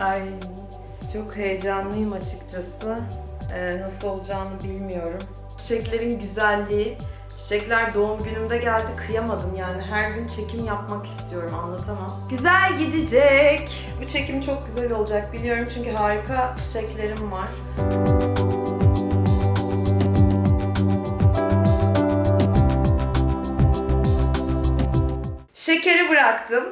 Ay çok heyecanlıyım açıkçası. Ee, nasıl olacağını bilmiyorum. Çiçeklerin güzelliği, çiçekler doğum günümde geldi kıyamadım yani her gün çekim yapmak istiyorum anlatamam. Güzel gidecek. Bu çekim çok güzel olacak biliyorum çünkü harika çiçeklerim var. Şekeri bıraktım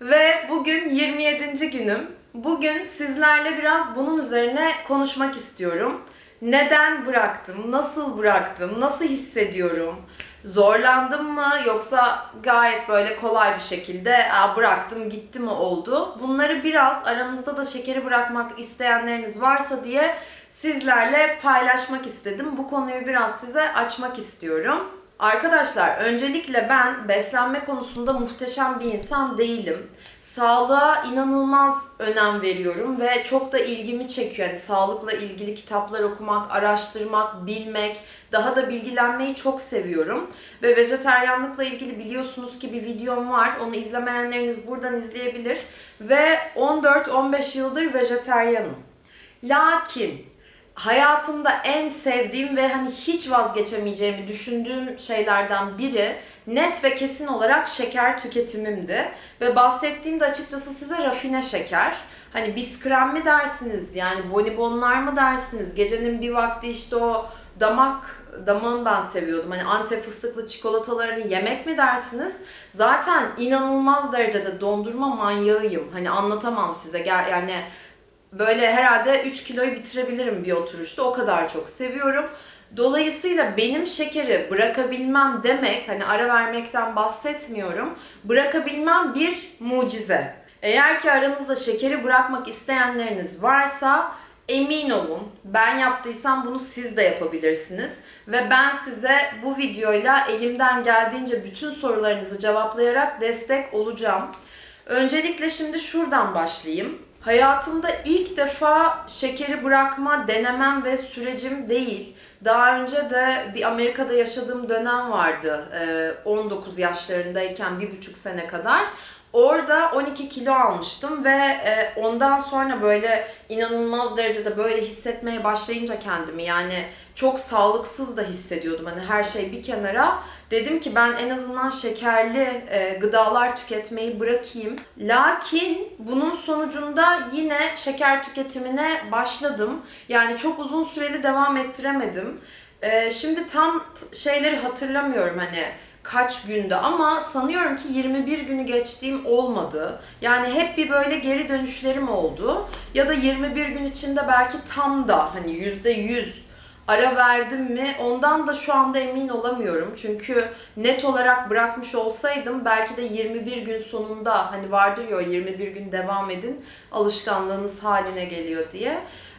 ve bugün 27. günüm. Bugün sizlerle biraz bunun üzerine konuşmak istiyorum. Neden bıraktım? Nasıl bıraktım? Nasıl hissediyorum? Zorlandım mı yoksa gayet böyle kolay bir şekilde Aa, bıraktım gitti mi oldu? Bunları biraz aranızda da şekeri bırakmak isteyenleriniz varsa diye sizlerle paylaşmak istedim. Bu konuyu biraz size açmak istiyorum. Arkadaşlar öncelikle ben beslenme konusunda muhteşem bir insan değilim. Sağlığa inanılmaz önem veriyorum ve çok da ilgimi çekiyor. Yani sağlıkla ilgili kitaplar okumak, araştırmak, bilmek, daha da bilgilenmeyi çok seviyorum. Ve vejeteryanlıkla ilgili biliyorsunuz ki bir videom var. Onu izlemeyenleriniz buradan izleyebilir. Ve 14-15 yıldır vejeteryanım. Lakin hayatımda en sevdiğim ve hani hiç vazgeçemeyeceğimi düşündüğüm şeylerden biri net ve kesin olarak şeker tüketimimdi. Ve bahsettiğimde açıkçası size rafine şeker. Hani biskrem mi dersiniz yani bonibonlar mı dersiniz? Gecenin bir vakti işte o damak damağını ben seviyordum. Hani antep fıstıklı çikolatalarını yemek mi dersiniz? Zaten inanılmaz derecede dondurma manyağıyım. Hani anlatamam size. Yani böyle herhalde 3 kiloyu bitirebilirim bir oturuşta. O kadar çok seviyorum. Dolayısıyla benim şekeri bırakabilmem demek, hani ara vermekten bahsetmiyorum. Bırakabilmem bir mucize. Eğer ki aranızda şekeri bırakmak isteyenleriniz varsa emin olun ben yaptıysam bunu siz de yapabilirsiniz. Ve ben size bu videoyla elimden geldiğince bütün sorularınızı cevaplayarak destek olacağım. Öncelikle şimdi şuradan başlayayım. Hayatımda ilk defa şekeri bırakma denemem ve sürecim değil. Daha önce de bir Amerika'da yaşadığım dönem vardı. Ee, 19 yaşlarındayken bir buçuk sene kadar. Orada 12 kilo almıştım ve ondan sonra böyle inanılmaz derecede böyle hissetmeye başlayınca kendimi yani çok sağlıksız da hissediyordum. Hani her şey bir kenara. Dedim ki ben en azından şekerli e, gıdalar tüketmeyi bırakayım. Lakin bunun sonucunda yine şeker tüketimine başladım. Yani çok uzun süreli devam ettiremedim. E, şimdi tam şeyleri hatırlamıyorum hani kaç günde ama sanıyorum ki 21 günü geçtiğim olmadı. Yani hep bir böyle geri dönüşlerim oldu. Ya da 21 gün içinde belki tam da hani %100 ara verdim mi ondan da şu anda emin olamıyorum. Çünkü net olarak bırakmış olsaydım belki de 21 gün sonunda hani vardır ya o 21 gün devam edin alışkanlığınız haline geliyor diye.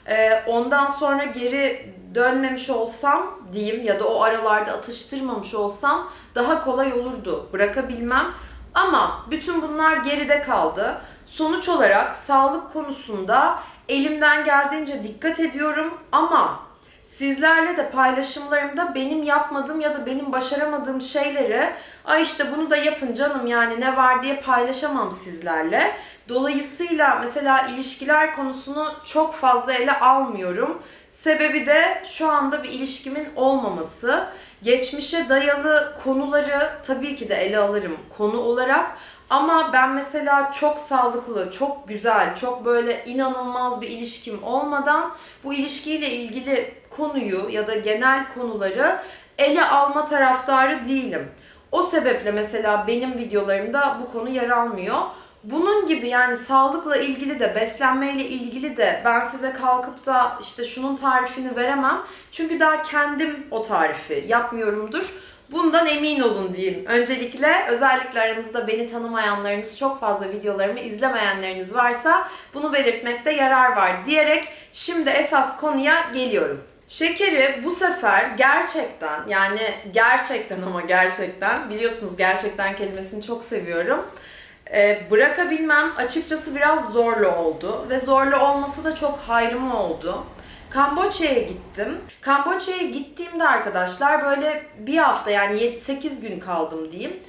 Ee, ondan sonra geri dönmemiş olsam diyeyim ya da o aralarda atıştırmamış olsam daha kolay olurdu bırakabilmem. Ama bütün bunlar geride kaldı. Sonuç olarak sağlık konusunda elimden geldiğince dikkat ediyorum ama sizlerle de paylaşımlarımda benim yapmadığım ya da benim başaramadığım şeyleri ay işte bunu da yapın canım yani ne var diye paylaşamam sizlerle. Dolayısıyla mesela ilişkiler konusunu çok fazla ele almıyorum. Sebebi de şu anda bir ilişkimin olmaması. Geçmişe dayalı konuları tabii ki de ele alırım konu olarak. Ama ben mesela çok sağlıklı, çok güzel, çok böyle inanılmaz bir ilişkim olmadan bu ilişkiyle ilgili konuyu ya da genel konuları ele alma taraftarı değilim. O sebeple mesela benim videolarımda bu konu yer almıyor. Bunun gibi yani sağlıkla ilgili de beslenmeyle ilgili de ben size kalkıp da işte şunun tarifini veremem. Çünkü daha kendim o tarifi yapmıyorumdur. Bundan emin olun diyeyim. Öncelikle özellikle aranızda beni tanımayanlarınız çok fazla videolarımı izlemeyenleriniz varsa bunu belirtmekte yarar var diyerek şimdi esas konuya geliyorum. Şekeri bu sefer gerçekten yani gerçekten ama gerçekten biliyorsunuz gerçekten kelimesini çok seviyorum. Ee, bırakabilmem açıkçası biraz zorlu oldu ve zorlu olması da çok hayrıma oldu. Kamboçya'ya gittim. Kamboçya'ya gittiğimde arkadaşlar böyle bir hafta yani 7-8 gün kaldım diyeyim.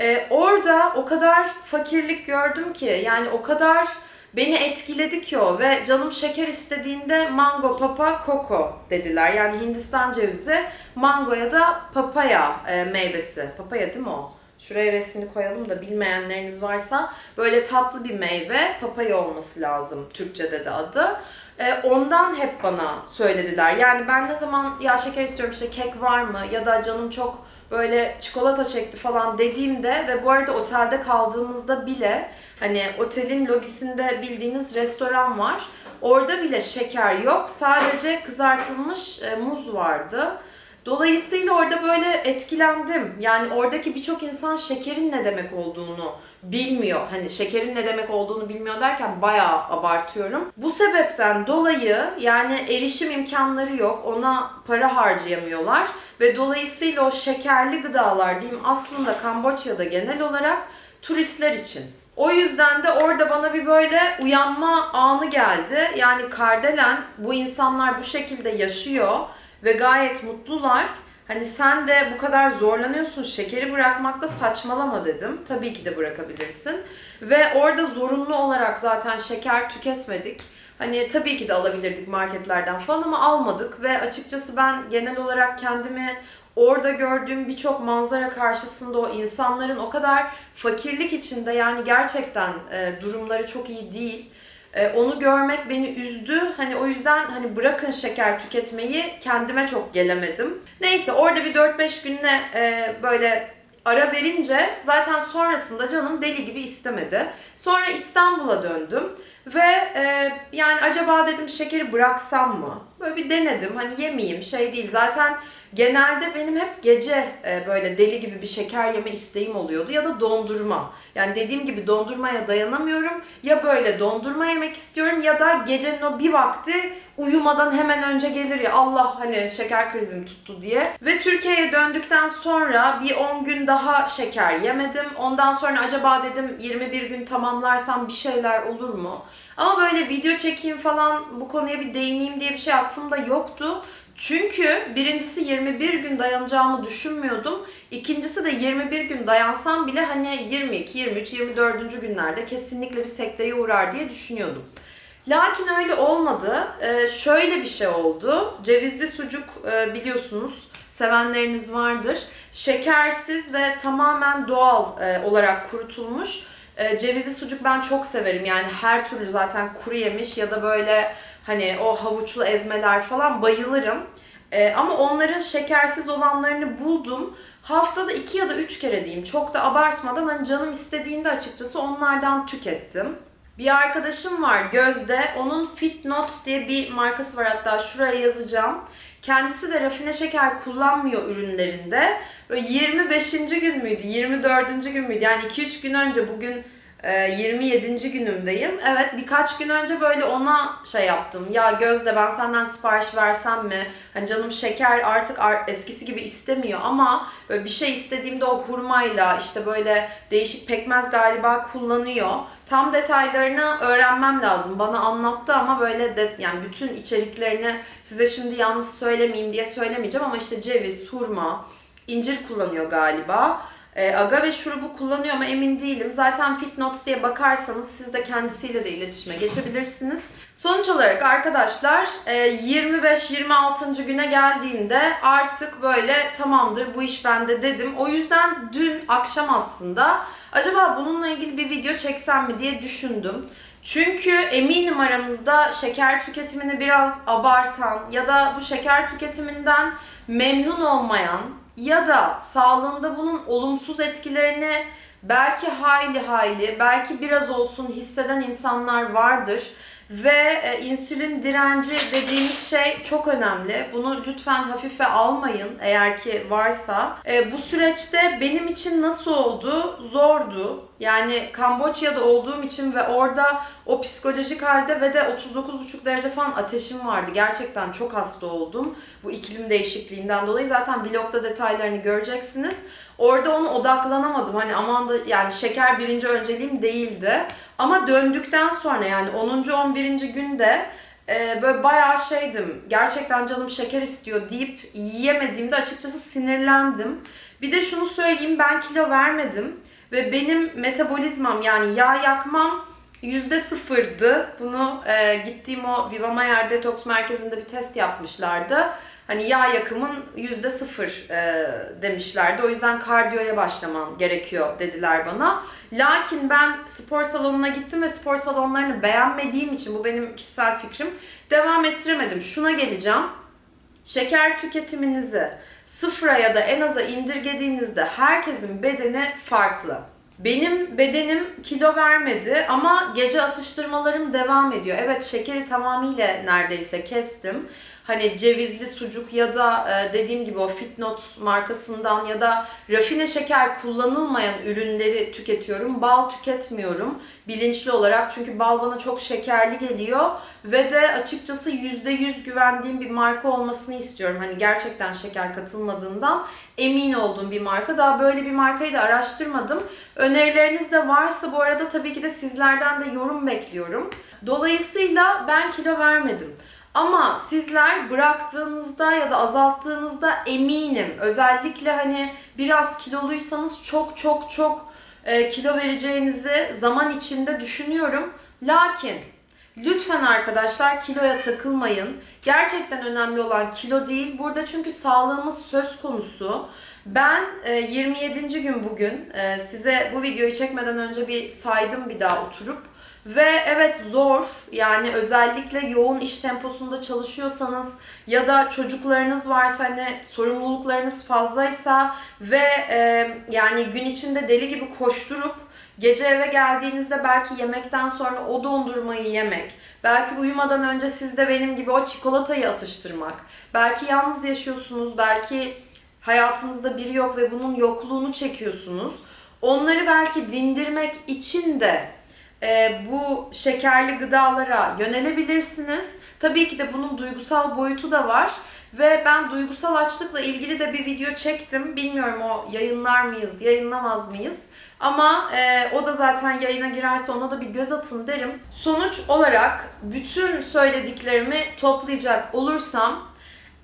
Ee, orada o kadar fakirlik gördüm ki yani o kadar beni etkiledi ki o ve canım şeker istediğinde mango, papa, koko dediler. Yani Hindistan cevizi, mangoya da papaya e, meyvesi. Papaya değil mi o? Şuraya resmini koyalım da bilmeyenleriniz varsa böyle tatlı bir meyve papaya olması lazım Türkçe'de de adı. E, ondan hep bana söylediler. Yani ben ne zaman ya şeker istiyorum işte kek var mı ya da canım çok böyle çikolata çekti falan dediğimde ve bu arada otelde kaldığımızda bile hani otelin lobisinde bildiğiniz restoran var. Orada bile şeker yok. Sadece kızartılmış e, muz vardı. Dolayısıyla orada böyle etkilendim. Yani oradaki birçok insan şekerin ne demek olduğunu bilmiyor. Hani şekerin ne demek olduğunu bilmiyor derken bayağı abartıyorum. Bu sebepten dolayı yani erişim imkanları yok. Ona para harcayamıyorlar ve dolayısıyla o şekerli gıdalar diyeyim aslında Kamboçya'da genel olarak turistler için. O yüzden de orada bana bir böyle uyanma anı geldi. Yani Kardelen bu insanlar bu şekilde yaşıyor ve gayet mutlular. Hani sen de bu kadar zorlanıyorsun şekeri bırakmakta saçmalama dedim. Tabii ki de bırakabilirsin. Ve orada zorunlu olarak zaten şeker tüketmedik. Hani tabii ki de alabilirdik marketlerden falan ama almadık ve açıkçası ben genel olarak kendimi orada gördüğüm birçok manzara karşısında o insanların o kadar fakirlik içinde yani gerçekten e, durumları çok iyi değil. E, onu görmek beni üzdü. Hani o yüzden hani bırakın şeker tüketmeyi kendime çok gelemedim. Neyse orada bir 4-5 günle e, böyle ara verince zaten sonrasında canım deli gibi istemedi. Sonra İstanbul'a döndüm. Ve e, yani acaba dedim şekeri bıraksam mı? Böyle bir denedim. Hani yemeyeyim şey değil. Zaten genelde benim hep gece e, böyle deli gibi bir şeker yeme isteğim oluyordu ya da dondurma. Yani dediğim gibi dondurmaya dayanamıyorum. Ya böyle dondurma yemek istiyorum ya da gecenin o bir vakti uyumadan hemen önce gelir ya Allah hani şeker krizim tuttu diye. Ve Türkiye'ye döndükten sonra bir 10 gün daha şeker yemedim. Ondan sonra acaba dedim 21 gün tamamlarsam bir şeyler olur mu? Ama böyle video çekeyim falan bu konuya bir değineyim diye bir şey aklımda yoktu. Çünkü birincisi 21 gün dayanacağımı düşünmüyordum. İkincisi de 21 gün dayansam bile hani 22, 23, 24. günlerde kesinlikle bir sekteye uğrar diye düşünüyordum. Lakin öyle olmadı. Ee, şöyle bir şey oldu. Cevizli sucuk e, biliyorsunuz sevenleriniz vardır. Şekersiz ve tamamen doğal e, olarak kurutulmuş. E, cevizli sucuk ben çok severim. Yani her türlü zaten kuru yemiş ya da böyle hani o havuçlu ezmeler falan bayılırım. E, ama onların şekersiz olanlarını buldum. Haftada iki ya da üç kere diyeyim. Çok da abartmadan hani canım istediğinde açıkçası onlardan tükettim. Bir arkadaşım var Gözde. Onun Fit Notes diye bir markası var hatta şuraya yazacağım. Kendisi de rafine şeker kullanmıyor ürünlerinde. Böyle 25. gün müydü, 24. gün müydü? Yani 2-3 gün önce bugün 27. Ee, günümdeyim. Evet birkaç gün önce böyle ona şey yaptım. Ya Gözde ben senden sipariş versem mi? Hani canım şeker artık eskisi gibi istemiyor ama böyle bir şey istediğimde o hurmayla işte böyle değişik pekmez galiba kullanıyor. Tam detaylarını öğrenmem lazım. Bana anlattı ama böyle de yani bütün içeriklerini size şimdi yalnız söylemeyeyim diye söylemeyeceğim ama işte ceviz, hurma, incir kullanıyor galiba. E, agave şurubu kullanıyor mu emin değilim. Zaten Fitnotes diye bakarsanız siz de kendisiyle de iletişime geçebilirsiniz. Sonuç olarak arkadaşlar 25-26. E, güne geldiğimde artık böyle tamamdır bu iş bende dedim. O yüzden dün akşam aslında acaba bununla ilgili bir video çeksem mi diye düşündüm. Çünkü eminim aranızda şeker tüketimini biraz abartan ya da bu şeker tüketiminden memnun olmayan ya da sağlığında bunun olumsuz etkilerini belki hayli hayli, belki biraz olsun hisseden insanlar vardır. Ve e, insülin direnci dediğimiz şey çok önemli. Bunu lütfen hafife almayın eğer ki varsa. E, bu süreçte benim için nasıl oldu? Zordu. Yani Kamboçya'da olduğum için ve orada o psikolojik halde ve de 39,5 derece falan ateşim vardı. Gerçekten çok hasta oldum. Bu iklim değişikliğinden dolayı zaten vlogda detaylarını göreceksiniz. Orada onu odaklanamadım. Hani aman da yani şeker birinci önceliğim değildi. Ama döndükten sonra yani 10. 11. günde e, böyle bayağı şeydim. Gerçekten canım şeker istiyor deyip yiyemediğimde açıkçası sinirlendim. Bir de şunu söyleyeyim ben kilo vermedim ve benim metabolizmam yani yağ yakmam yüzde sıfırdı. Bunu e, gittiğim o Vivamayer Detox Merkezi'nde bir test yapmışlardı. Hani yağ yakımın yüzde sıfır e, demişlerdi. O yüzden kardiyoya başlaman gerekiyor dediler bana. Lakin ben spor salonuna gittim ve spor salonlarını beğenmediğim için bu benim kişisel fikrim devam ettiremedim. Şuna geleceğim. Şeker tüketiminizi sıfıra ya da en aza indirgediğinizde herkesin bedeni farklı. Benim bedenim kilo vermedi ama gece atıştırmalarım devam ediyor. Evet şekeri tamamıyla neredeyse kestim. Hani cevizli sucuk ya da e, dediğim gibi o Fitnot markasından ya da rafine şeker kullanılmayan ürünleri tüketiyorum. Bal tüketmiyorum bilinçli olarak çünkü bal bana çok şekerli geliyor ve de açıkçası %100 güvendiğim bir marka olmasını istiyorum. Hani gerçekten şeker katılmadığından emin olduğum bir marka. Daha böyle bir markayı da araştırmadım. Önerileriniz de varsa bu arada tabii ki de sizlerden de yorum bekliyorum. Dolayısıyla ben kilo vermedim. Ama sizler bıraktığınızda ya da azalttığınızda eminim özellikle hani biraz kiloluysanız çok çok çok e, kilo vereceğinizi zaman içinde düşünüyorum. Lakin lütfen arkadaşlar kiloya takılmayın. Gerçekten önemli olan kilo değil. Burada çünkü sağlığımız söz konusu. Ben e, 27. gün bugün e, size bu videoyu çekmeden önce bir saydım bir daha oturup ve evet zor yani özellikle yoğun iş temposunda çalışıyorsanız ya da çocuklarınız varsa hani sorumluluklarınız fazlaysa ve e, yani gün içinde deli gibi koşturup gece eve geldiğinizde belki yemekten sonra o dondurmayı yemek, belki uyumadan önce siz de benim gibi o çikolatayı atıştırmak, belki yalnız yaşıyorsunuz, belki hayatınızda biri yok ve bunun yokluğunu çekiyorsunuz. Onları belki dindirmek için de e, bu şekerli gıdalara yönelebilirsiniz. Tabii ki de bunun duygusal boyutu da var. Ve ben duygusal açlıkla ilgili de bir video çektim. Bilmiyorum o yayınlar mıyız, yayınlamaz mıyız? Ama e, o da zaten yayına girerse ona da bir göz atın derim. Sonuç olarak bütün söylediklerimi toplayacak olursam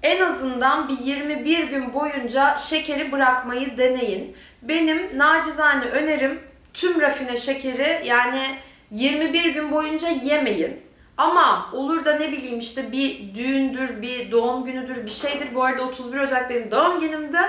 en azından bir 21 gün boyunca şekeri bırakmayı deneyin. Benim nacizane önerim tüm rafine şekeri yani 21 gün boyunca yemeyin. Ama olur da ne bileyim işte bir düğündür, bir doğum günüdür, bir şeydir. Bu arada 31 Ocak benim doğum günümde.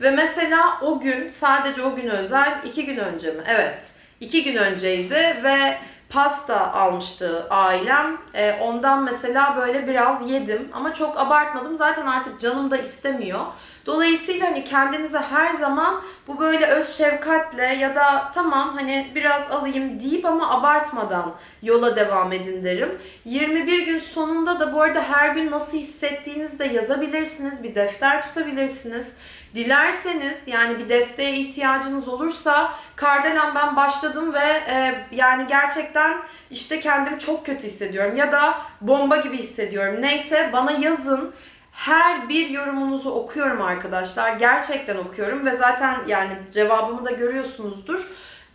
Ve mesela o gün, sadece o gün özel, iki gün önce mi? Evet, iki gün önceydi ve pasta almıştı ailem. E, ondan mesela böyle biraz yedim ama çok abartmadım. Zaten artık canım da istemiyor. Dolayısıyla hani kendinize her zaman bu böyle öz şefkatle ya da tamam hani biraz alayım deyip ama abartmadan yola devam edin derim. 21 gün sonunda da bu arada her gün nasıl hissettiğinizi de yazabilirsiniz. Bir defter tutabilirsiniz. Dilerseniz yani bir desteğe ihtiyacınız olursa Kardelen ben başladım ve e, yani gerçekten işte kendimi çok kötü hissediyorum ya da bomba gibi hissediyorum. Neyse bana yazın. Her bir yorumunuzu okuyorum arkadaşlar. Gerçekten okuyorum ve zaten yani cevabımı da görüyorsunuzdur.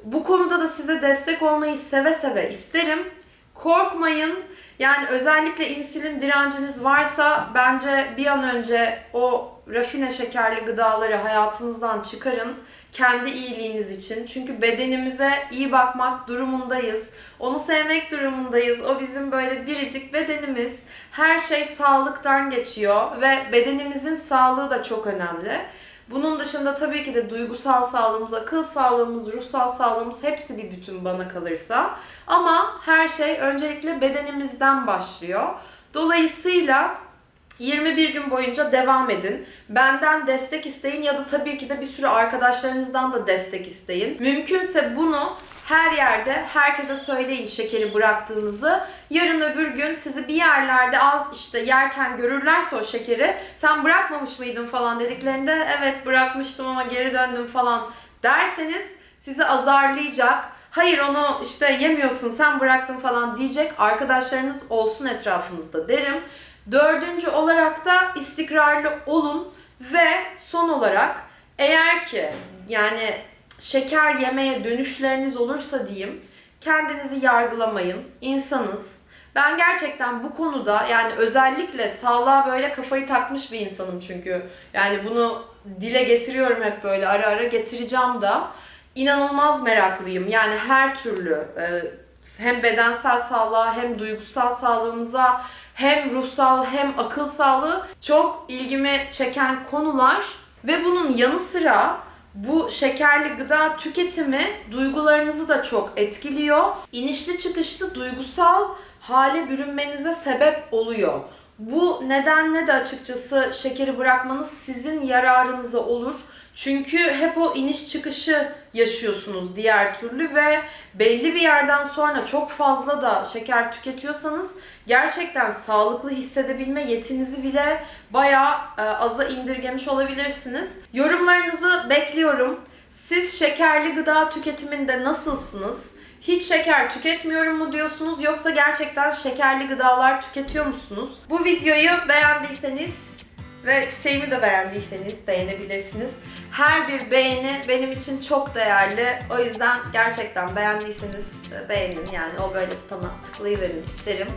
Bu konuda da size destek olmayı seve seve isterim. Korkmayın. Yani özellikle insülin direnciniz varsa bence bir an önce o rafine şekerli gıdaları hayatınızdan çıkarın. Kendi iyiliğiniz için. Çünkü bedenimize iyi bakmak durumundayız. Onu sevmek durumundayız. O bizim böyle biricik bedenimiz. Her şey sağlıktan geçiyor ve bedenimizin sağlığı da çok önemli. Bunun dışında tabii ki de duygusal sağlığımız, akıl sağlığımız, ruhsal sağlığımız hepsi bir bütün bana kalırsa. Ama her şey öncelikle bedenimizden başlıyor. Dolayısıyla 21 gün boyunca devam edin. Benden destek isteyin ya da tabii ki de bir sürü arkadaşlarınızdan da destek isteyin. Mümkünse bunu her yerde herkese söyleyin şekeri bıraktığınızı. Yarın öbür gün sizi bir yerlerde az işte yerken görürlerse o şekeri sen bırakmamış mıydın falan dediklerinde evet bırakmıştım ama geri döndüm falan derseniz sizi azarlayacak. Hayır onu işte yemiyorsun sen bıraktın falan diyecek arkadaşlarınız olsun etrafınızda derim. Dördüncü olarak da istikrarlı olun ve son olarak eğer ki yani şeker yemeye dönüşleriniz olursa diyeyim kendinizi yargılamayın. İnsanız. Ben gerçekten bu konuda yani özellikle sağlığa böyle kafayı takmış bir insanım çünkü. Yani bunu dile getiriyorum hep böyle ara ara getireceğim da. İnanılmaz meraklıyım. Yani her türlü e, hem bedensel sağlığa hem duygusal sağlığımıza hem ruhsal hem akıl sağlığı çok ilgimi çeken konular ve bunun yanı sıra bu şekerli gıda tüketimi duygularınızı da çok etkiliyor. İnişli çıkışlı duygusal hale bürünmenize sebep oluyor. Bu nedenle de açıkçası şekeri bırakmanız sizin yararınıza olur. Çünkü hep o iniş çıkışı yaşıyorsunuz diğer türlü ve belli bir yerden sonra çok fazla da şeker tüketiyorsanız gerçekten sağlıklı hissedebilme yetinizi bile bayağı e, aza indirgemiş olabilirsiniz. Yorumlarınızı bekliyorum. Siz şekerli gıda tüketiminde nasılsınız? Hiç şeker tüketmiyorum mu diyorsunuz yoksa gerçekten şekerli gıdalar tüketiyor musunuz? Bu videoyu beğendiyseniz ve çiçeğimi de beğendiyseniz beğenebilirsiniz. Her bir beğeni benim için çok değerli. O yüzden gerçekten beğendiyseniz e, beğenin yani o böyle butona tıklayıverin derim.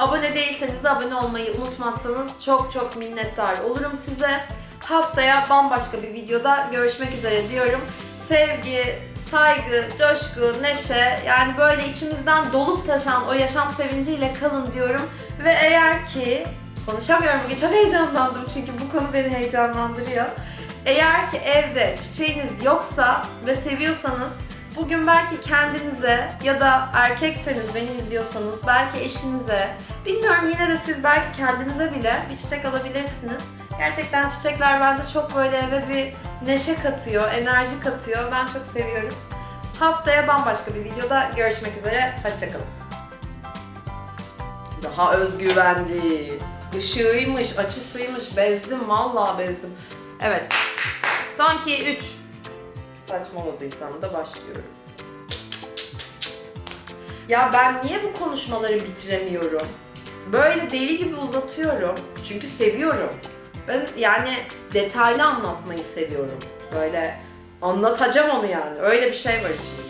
Abone değilseniz de abone olmayı unutmazsanız çok çok minnettar olurum size. Haftaya bambaşka bir videoda görüşmek üzere diyorum. Sevgi, saygı, coşku, neşe yani böyle içimizden dolup taşan o yaşam sevinciyle kalın diyorum. Ve eğer ki konuşamıyorum bugün çok heyecanlandım çünkü bu konu beni heyecanlandırıyor. Eğer ki evde çiçeğiniz yoksa ve seviyorsanız bugün belki kendinize ya da erkekseniz beni izliyorsanız belki eşinize bilmiyorum yine de siz belki kendinize bile bir çiçek alabilirsiniz. Gerçekten çiçekler bence çok böyle eve bir neşe katıyor, enerji katıyor. Ben çok seviyorum. Haftaya bambaşka bir videoda görüşmek üzere. Hoşçakalın. Daha özgüvenli. Işığıymış, açısıymış. Bezdim, vallahi bezdim. Evet. Son 2, 3. Saçmaladıysam da başlıyorum. Ya ben niye bu konuşmaları bitiremiyorum? Böyle deli gibi uzatıyorum. Çünkü seviyorum. Ben yani detaylı anlatmayı seviyorum. Böyle anlatacağım onu yani. Öyle bir şey var içimde.